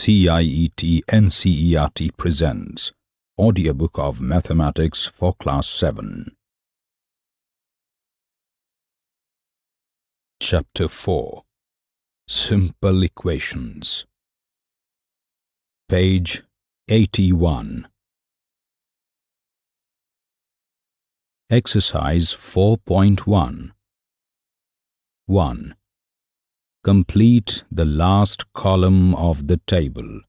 CIET NCERT presents Audiobook of Mathematics for Class 7. Chapter 4 Simple Equations Page 81 Exercise 4.1 1. Complete the last column of the table.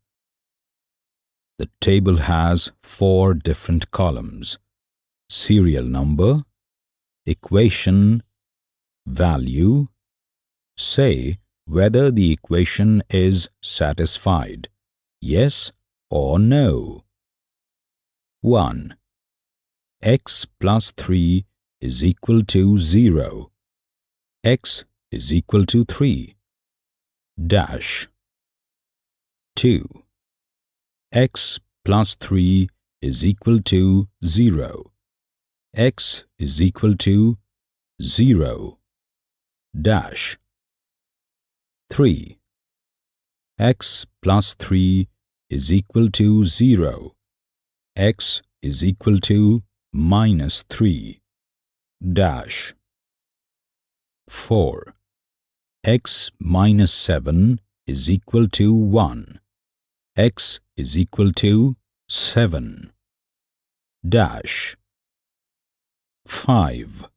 The table has four different columns. Serial number, equation, value. Say whether the equation is satisfied, yes or no. 1. x plus 3 is equal to 0. x is equal to 3 dash. 2 x plus 3 is equal to 0 x is equal to 0 dash. 3 x plus 3 is equal to 0 x is equal to minus 3 dash. 4 x minus 7 is equal to 1. x is equal to 7. Dash 5.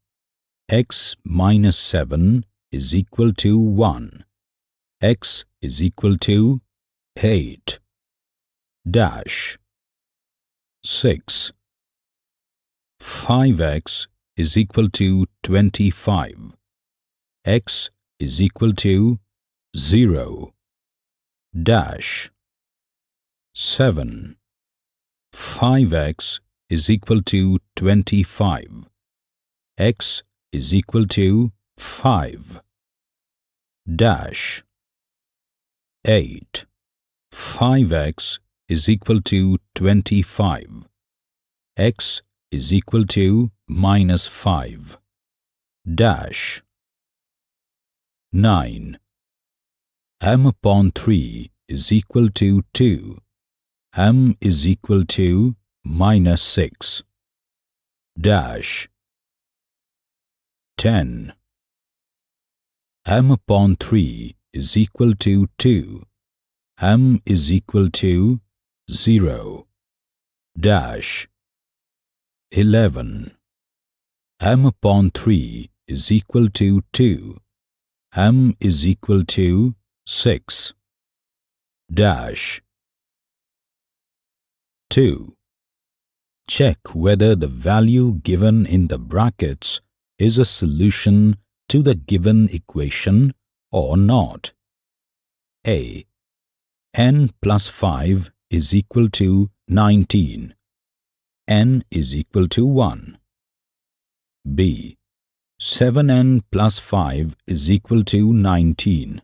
x minus 7 is equal to 1. x is equal to 8. Dash 6. 5x is equal to 25. x is equal to 0 dash 7 5x is equal to 25 x is equal to 5 dash 8 5x is equal to 25 x is equal to minus 5 dash 9. m upon 3 is equal to 2. m is equal to minus 6. Dash 10. m upon 3 is equal to 2. m is equal to 0. Dash 11. m upon 3 is equal to 2 m is equal to 6 dash 2. Check whether the value given in the brackets is a solution to the given equation or not. A. n plus 5 is equal to 19. n is equal to 1. B. 7n plus 5 is equal to 19.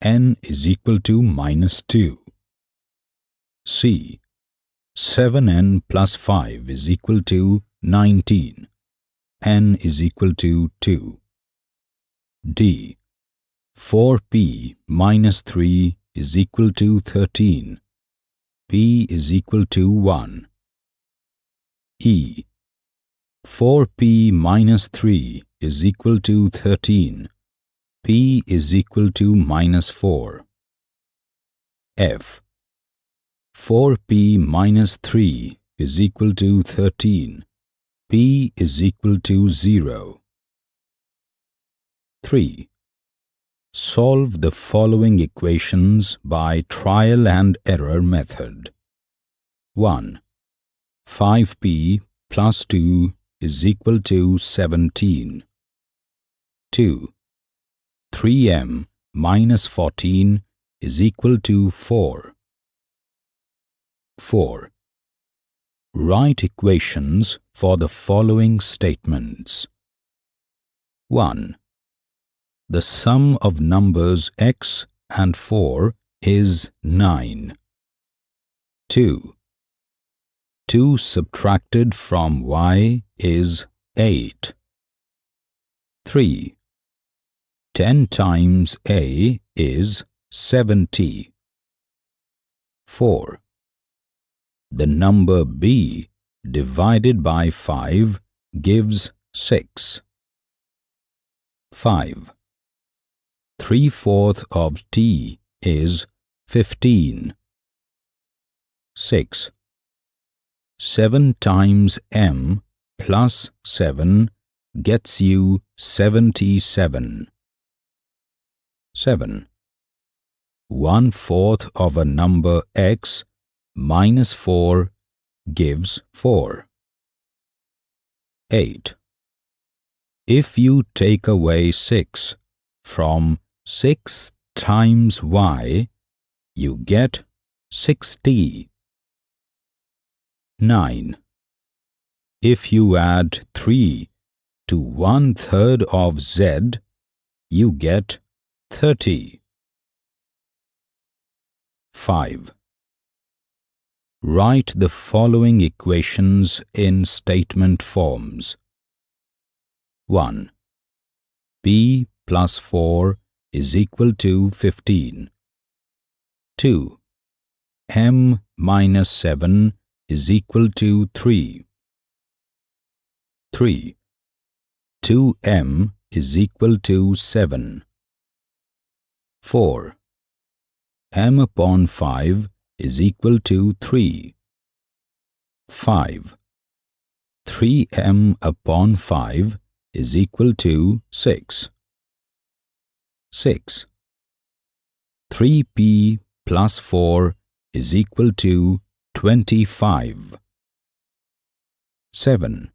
n is equal to minus 2. C. 7n plus 5 is equal to 19. n is equal to 2. D. 4p minus 3 is equal to 13. p is equal to 1. E. 4p minus 3 is equal to 13. P is equal to minus 4. F 4P minus 3 is equal to 13. P is equal to 0. 3. Solve the following equations by trial and error method. 1. 5p plus 2 is equal to 17. 2. 3m minus 14 is equal to 4. 4. Write equations for the following statements. 1. The sum of numbers x and 4 is 9. 2. 2 subtracted from y is 8. 3. 10 times A is 70. 4. The number b divided by 5 gives 6. 5. 3 fourth of t is 15. 6. 7 times m plus 7 gets you 77. 7. 1 fourth of a number x minus 4 gives 4. 8. If you take away 6 from 6 times y, you get 60. 9. If you add 3 to one third of z, you get 30. 5. Write the following equations in statement forms. 1. p plus 4 is equal to 15. 2. m minus 7 is equal to 3. 3. 2m is equal to 7. 4. m upon 5 is equal to 3. 5. 3m upon 5 is equal to 6. 6. 3p plus 4 is equal to 25. 7.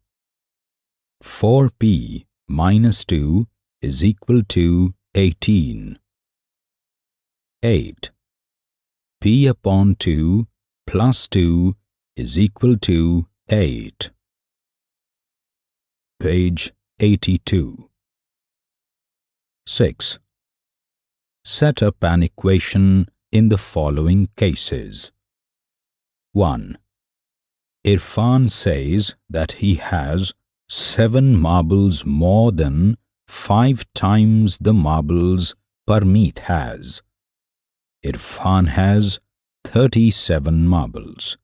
4p minus 2 is equal to 18. 8. p upon 2 plus 2 is equal to 8. Page 82. 6. Set up an equation in the following cases. 1. Irfan says that he has seven marbles more than five times the marbles Parmeet has. Irfan has 37 marbles.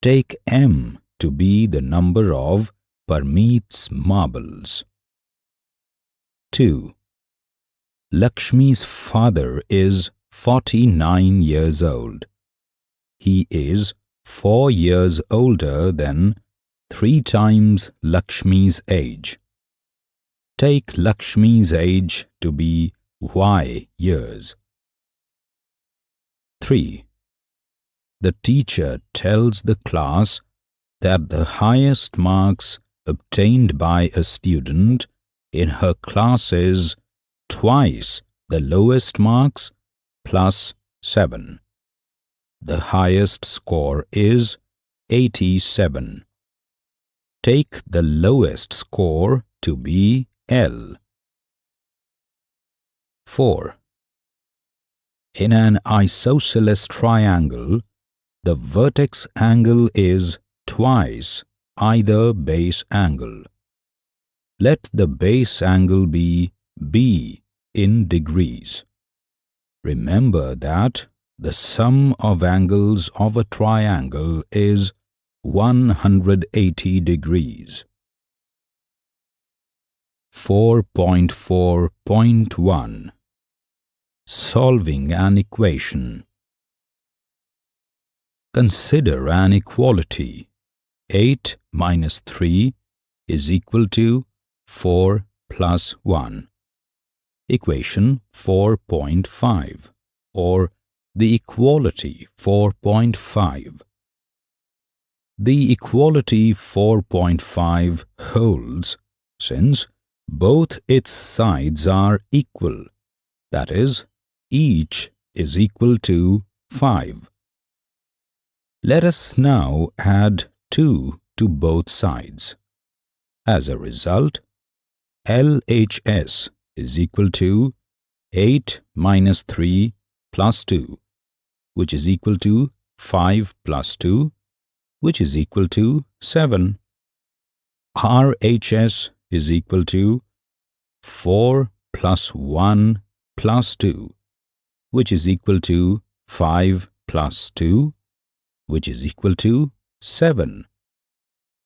Take M to be the number of Parmeet's marbles. 2. Lakshmi's father is 49 years old. He is 4 years older than 3 times Lakshmi's age. Take Lakshmi's age to be Y years. 3. The teacher tells the class that the highest marks obtained by a student in her class is twice the lowest marks plus 7. The highest score is 87. Take the lowest score to be L. 4. In an isosceles triangle, the vertex angle is twice either base angle. Let the base angle be B in degrees. Remember that the sum of angles of a triangle is 180 degrees. 4.4.1 Solving an equation Consider an equality. 8 minus 3 is equal to 4 plus 1. Equation 4.5 or the equality 4.5. The equality 4.5 holds since both its sides are equal, that is, each is equal to 5. Let us now add 2 to both sides. As a result, LHS is equal to 8 minus 3 plus 2, which is equal to 5 plus 2, which is equal to 7. RHS is equal to 4 plus 1 plus 2, which is equal to 5 plus 2, which is equal to 7.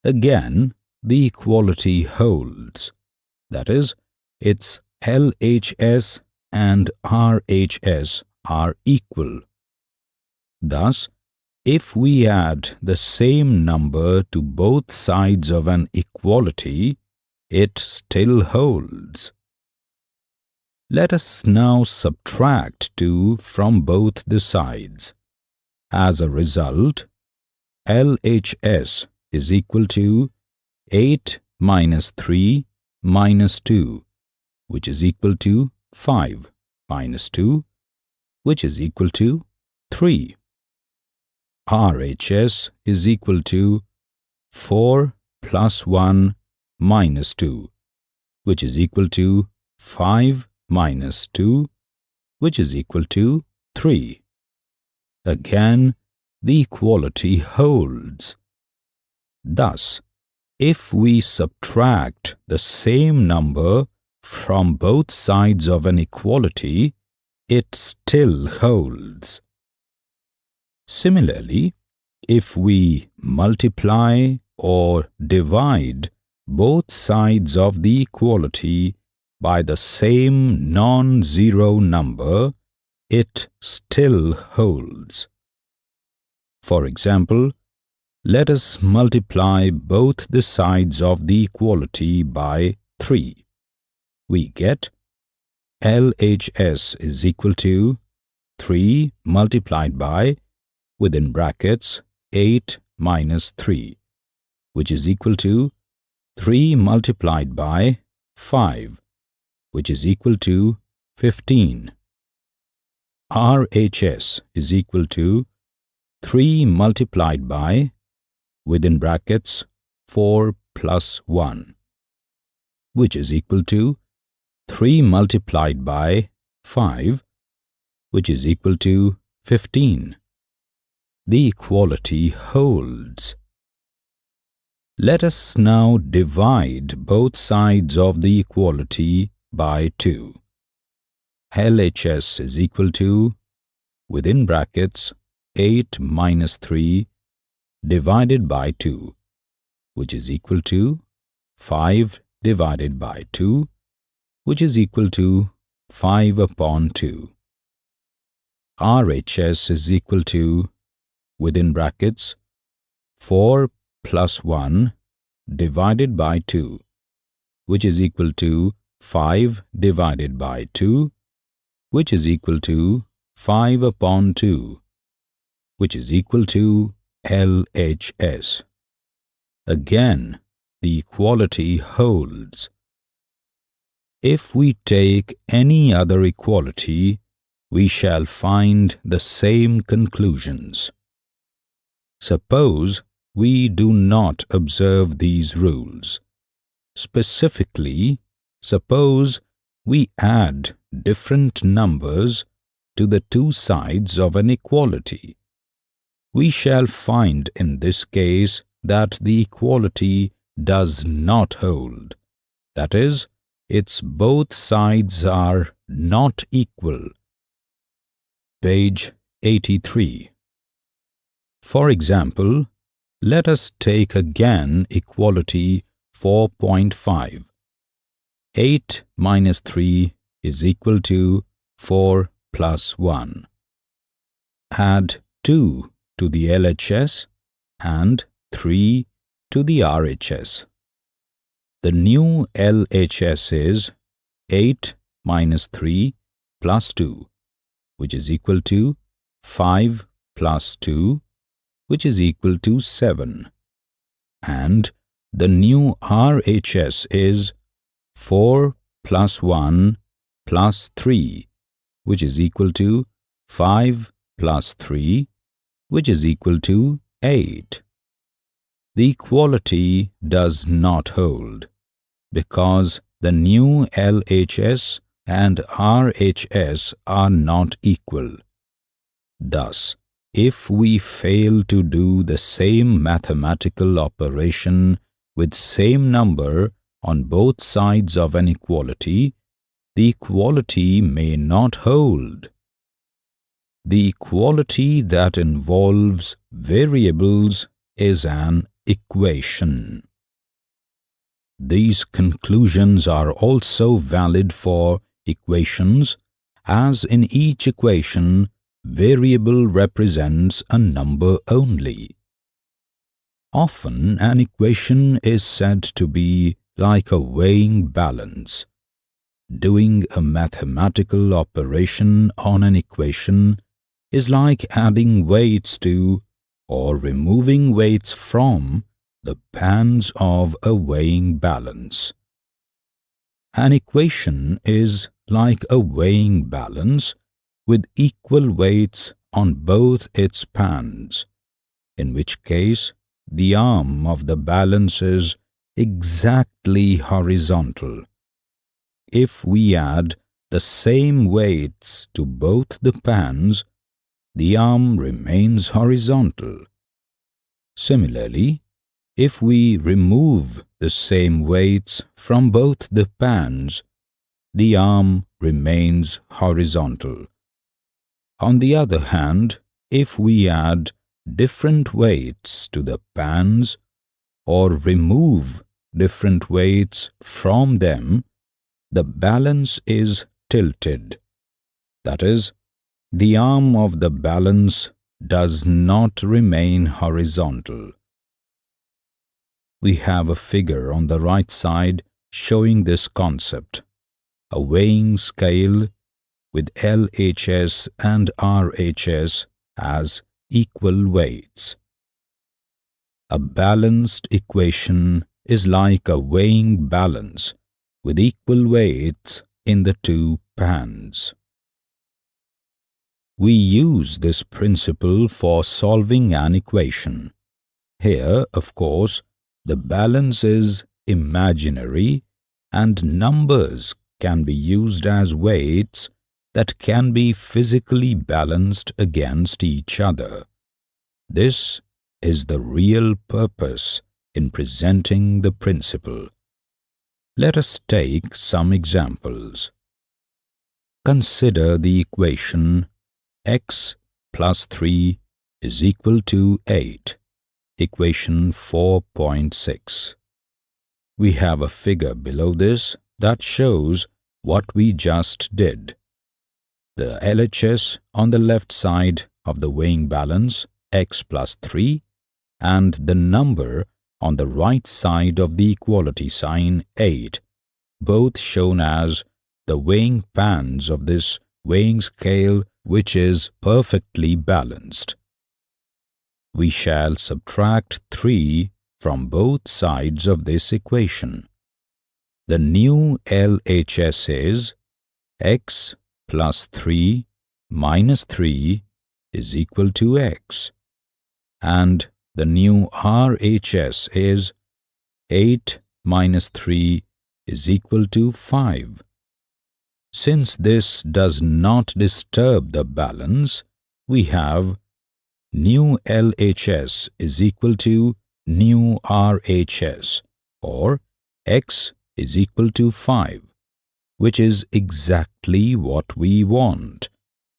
Again, the equality holds. That is, its LHS and RHS are equal. Thus, if we add the same number to both sides of an equality, it still holds. Let us now subtract 2 from both the sides. As a result, LHS is equal to 8 minus 3 minus 2, which is equal to 5 minus 2, which is equal to 3. RHS is equal to 4 plus 1 minus 2, which is equal to 5 minus 2, which is equal to 3. Again, the equality holds. Thus, if we subtract the same number from both sides of an equality, it still holds. Similarly, if we multiply or divide both sides of the equality by the same non-zero number, it still holds. For example, let us multiply both the sides of the equality by 3. We get LHS is equal to 3 multiplied by within brackets 8 minus 3, which is equal to 3 multiplied by 5, which is equal to 15. RHS is equal to 3 multiplied by within brackets 4 plus 1, which is equal to 3 multiplied by 5, which is equal to 15 the equality holds. Let us now divide both sides of the equality by 2. LHS is equal to, within brackets, 8 minus 3 divided by 2, which is equal to 5 divided by 2, which is equal to 5 upon 2. RHS is equal to within brackets 4 plus 1 divided by 2 which is equal to 5 divided by 2 which is equal to 5 upon 2 which is equal to LHS. Again, the equality holds. If we take any other equality, we shall find the same conclusions. Suppose we do not observe these rules. Specifically, suppose we add different numbers to the two sides of an equality. We shall find in this case that the equality does not hold. That is, its both sides are not equal. Page 83 for example, let us take again equality 4.5. 8 minus 3 is equal to 4 plus 1. Add 2 to the LHS and 3 to the RHS. The new LHS is 8 minus 3 plus 2, which is equal to 5 plus 2 which is equal to 7. And the new RHS is 4 plus 1 plus 3, which is equal to 5 plus 3, which is equal to 8. The equality does not hold because the new LHS and RHS are not equal. Thus, if we fail to do the same mathematical operation with same number on both sides of an equality, the equality may not hold. the equality that involves variables is an equation. These conclusions are also valid for equations as in each equation variable represents a number only. Often an equation is said to be like a weighing balance. Doing a mathematical operation on an equation is like adding weights to or removing weights from the pans of a weighing balance. An equation is like a weighing balance with equal weights on both its pans, in which case the arm of the balance is exactly horizontal. If we add the same weights to both the pans, the arm remains horizontal. Similarly, if we remove the same weights from both the pans, the arm remains horizontal. On the other hand, if we add different weights to the pans or remove different weights from them, the balance is tilted. That is, the arm of the balance does not remain horizontal. We have a figure on the right side showing this concept. A weighing scale with LHS and RHS as equal weights. A balanced equation is like a weighing balance with equal weights in the two pans. We use this principle for solving an equation. Here, of course, the balance is imaginary and numbers can be used as weights that can be physically balanced against each other. This is the real purpose in presenting the principle. Let us take some examples. Consider the equation x plus 3 is equal to 8, equation 4.6. We have a figure below this that shows what we just did the LHS on the left side of the weighing balance x plus 3 and the number on the right side of the equality sign 8, both shown as the weighing pans of this weighing scale which is perfectly balanced. We shall subtract 3 from both sides of this equation. The new LHS is x plus 3 minus 3 is equal to x. And the new RHS is 8 minus 3 is equal to 5. Since this does not disturb the balance, we have new LHS is equal to new RHS or x is equal to 5 which is exactly what we want,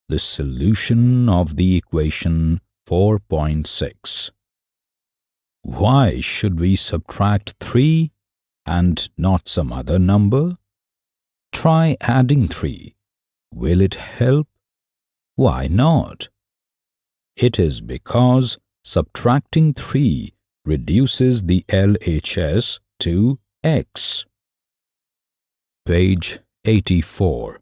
the solution of the equation 4.6. Why should we subtract 3 and not some other number? Try adding 3. Will it help? Why not? It is because subtracting 3 reduces the LHS to x. Page 84.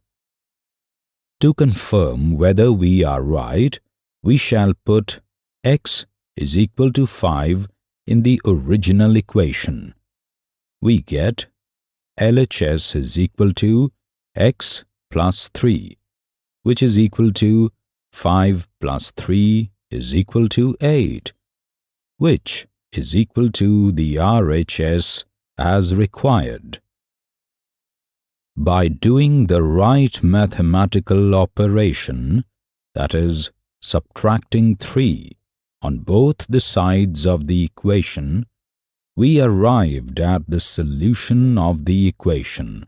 To confirm whether we are right, we shall put x is equal to 5 in the original equation. We get LHS is equal to x plus 3, which is equal to 5 plus 3 is equal to 8, which is equal to the RHS as required by doing the right mathematical operation, that is, subtracting 3 on both the sides of the equation, we arrived at the solution of the equation.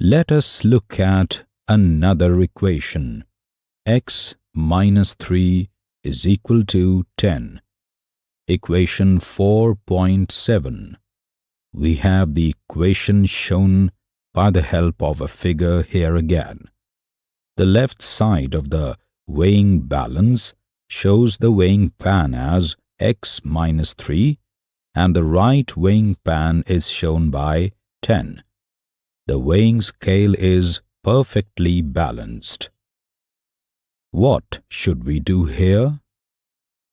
Let us look at another equation. x minus 3 is equal to 10. Equation 4.7 We have the equation shown by the help of a figure here again. The left side of the weighing balance shows the weighing pan as x minus 3 and the right weighing pan is shown by 10. The weighing scale is perfectly balanced. What should we do here?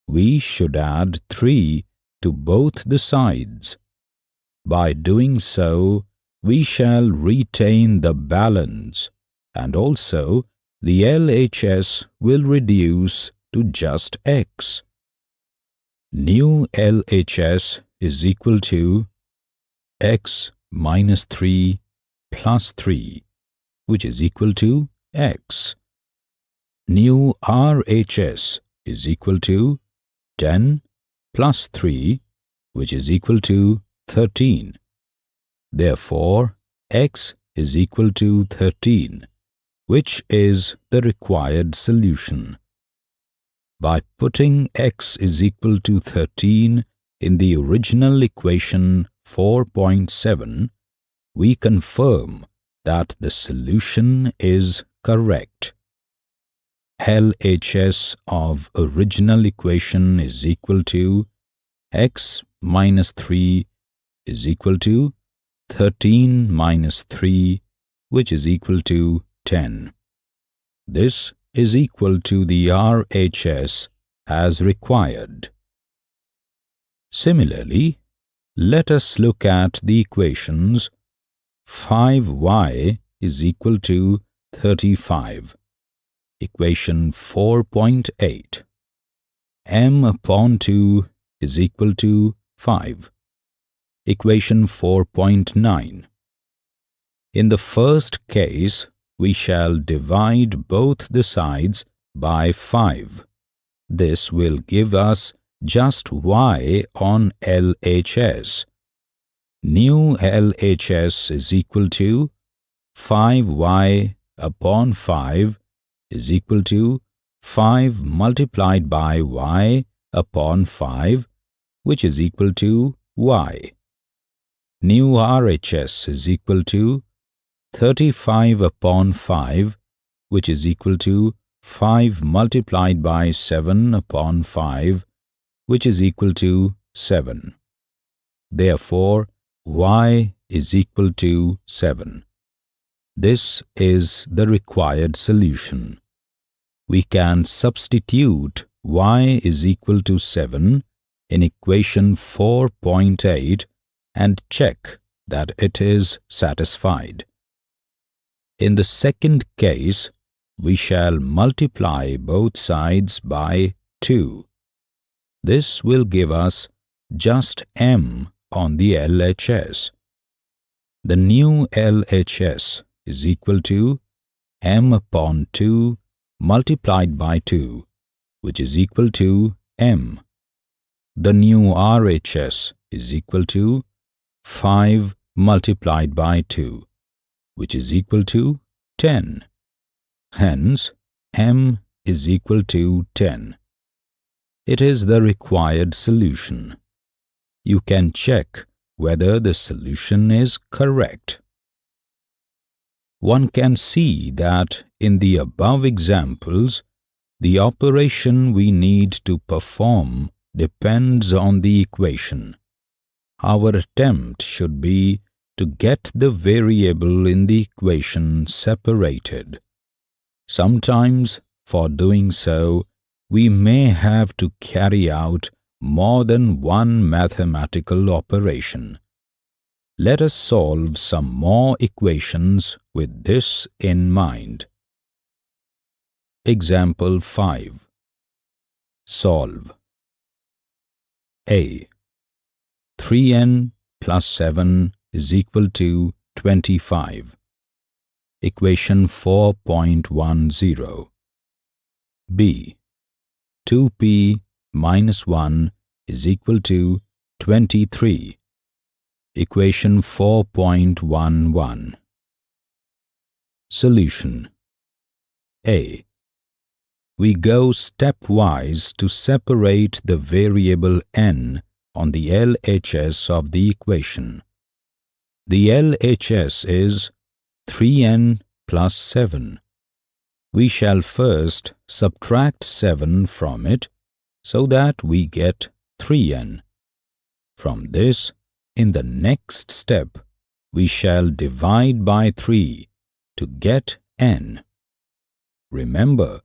We should add 3 to both the sides. By doing so, we shall retain the balance and also the LHS will reduce to just x. New LHS is equal to x minus 3 plus 3, which is equal to x. New RHS is equal to 10 plus 3, which is equal to 13. Therefore, x is equal to 13, which is the required solution. By putting x is equal to 13 in the original equation 4.7, we confirm that the solution is correct. LHS of original equation is equal to x minus 3 is equal to 13 minus 3 which is equal to 10. This is equal to the RHS as required. Similarly, let us look at the equations 5y is equal to 35. Equation 4.8 m upon 2 is equal to 5. Equation 4.9 In the first case, we shall divide both the sides by 5. This will give us just y on LHS. New LHS is equal to 5y upon 5 is equal to 5 multiplied by y upon 5 which is equal to y. New RHS is equal to 35 upon 5 which is equal to 5 multiplied by 7 upon 5 which is equal to 7. Therefore, y is equal to 7. This is the required solution. We can substitute y is equal to 7 in equation 4.8 and check that it is satisfied. In the second case, we shall multiply both sides by 2. This will give us just m on the LHS. The new LHS is equal to m upon 2 multiplied by 2, which is equal to m. The new RHS is equal to 5 multiplied by 2, which is equal to 10. Hence, m is equal to 10. It is the required solution you can check whether the solution is correct. One can see that in the above examples, the operation we need to perform depends on the equation. Our attempt should be to get the variable in the equation separated. Sometimes, for doing so, we may have to carry out more than one mathematical operation. Let us solve some more equations with this in mind. Example 5 Solve A 3n plus 7 is equal to 25. Equation 4.10 B 2p minus 1 is equal to 23. Equation 4.11 Solution A. we go stepwise to separate the variable n on the LHS of the equation. The LHS is 3n plus 7. We shall first subtract 7 from it so that we get 3n. From this, in the next step, we shall divide by 3 to get n. Remember,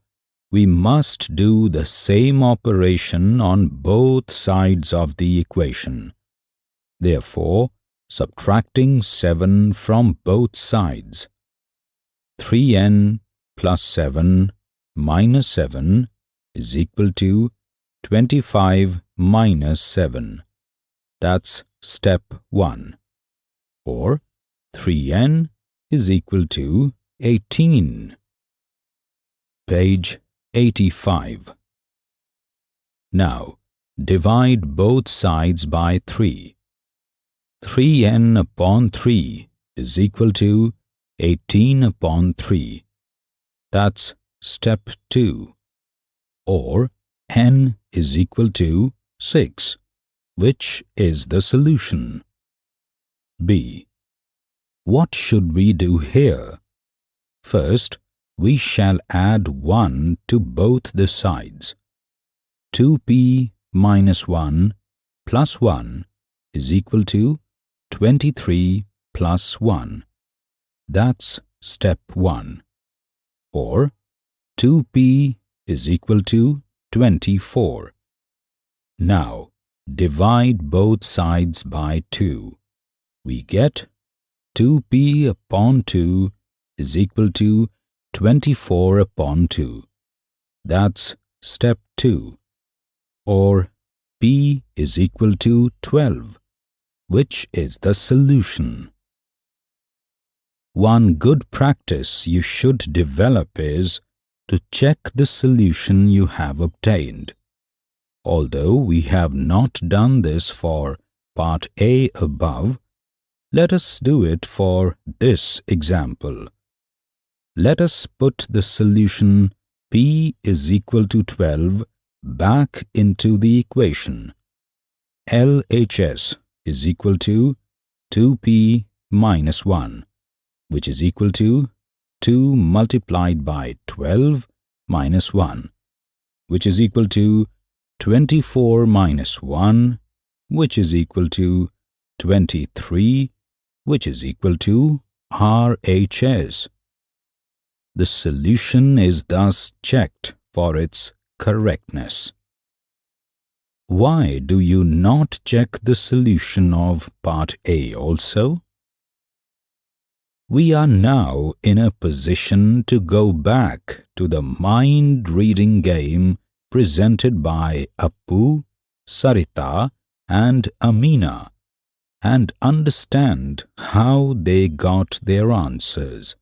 we must do the same operation on both sides of the equation. Therefore, subtracting 7 from both sides. 3n plus 7 minus 7 is equal to 25 minus 7. That's step 1. Or 3n is equal to 18. Page 85. Now, divide both sides by 3. 3n upon 3 is equal to 18 upon 3. That's step 2. Or n is equal to 6, which is the solution. B. What should we do here? First, we shall add 1 to both the sides. 2p minus 1 plus 1 is equal to 23 plus 1. That's step 1. Or 2p is equal to 24. Now, divide both sides by 2. We get 2p upon 2 is equal to 24 upon 2. That's step 2. Or p is equal to 12, which is the solution. One good practice you should develop is to check the solution you have obtained. Although we have not done this for part A above, let us do it for this example let us put the solution p is equal to 12 back into the equation. LHS is equal to 2p minus 1, which is equal to 2 multiplied by 12 minus 1, which is equal to 24 minus 1, which is equal to 23, which is equal to RHS. The solution is thus checked for its correctness. Why do you not check the solution of part A also? We are now in a position to go back to the mind-reading game presented by Appu, Sarita and Amina and understand how they got their answers.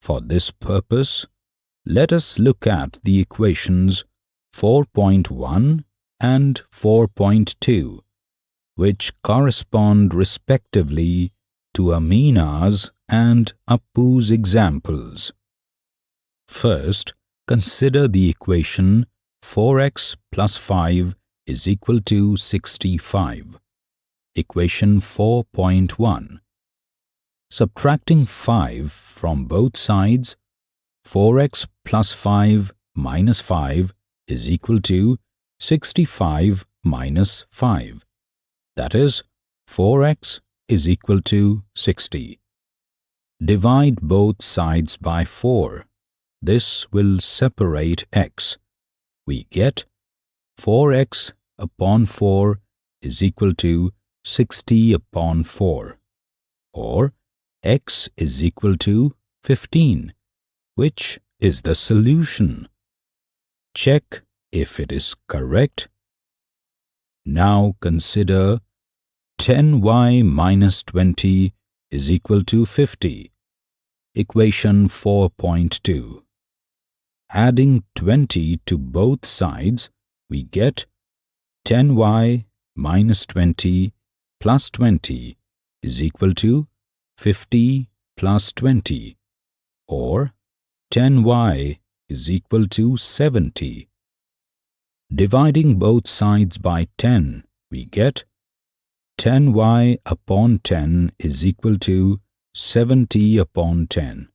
For this purpose, let us look at the equations 4.1 and 4.2, which correspond respectively to Amina's and Appu's examples. First, consider the equation 4x plus 5 is equal to 65. Equation 4.1 Subtracting 5 from both sides, 4x plus 5 minus 5 is equal to 65 minus 5. That is, 4x is equal to 60. Divide both sides by 4. This will separate x. We get 4x upon 4 is equal to 60 upon 4. Or x is equal to 15, which is the solution. Check if it is correct. Now consider 10y minus 20 is equal to 50. Equation 4.2. Adding 20 to both sides, we get 10y minus 20 plus 20 is equal to 50 plus 20 or 10y is equal to 70. Dividing both sides by 10, we get 10y upon 10 is equal to 70 upon 10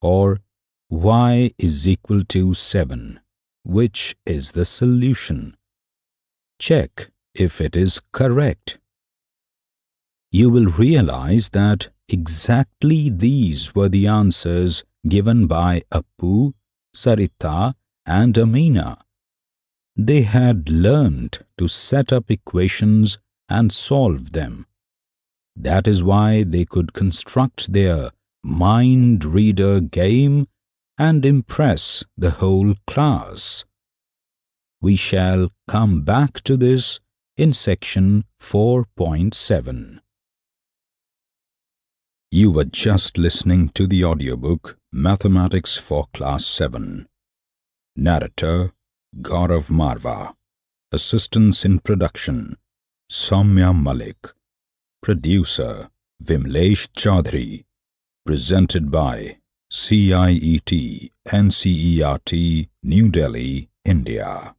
or y is equal to 7, which is the solution. Check if it is correct. You will realize that exactly these were the answers given by Appu, Sarita and Amina. They had learned to set up equations and solve them. That is why they could construct their mind reader game and impress the whole class. We shall come back to this in section 4.7. You were just listening to the audiobook Mathematics for Class 7. Narrator Gaurav Marva. Assistance in production Soumya Malik. Producer Vimlesh Chaudhary. Presented by CIET NCERT New Delhi, India.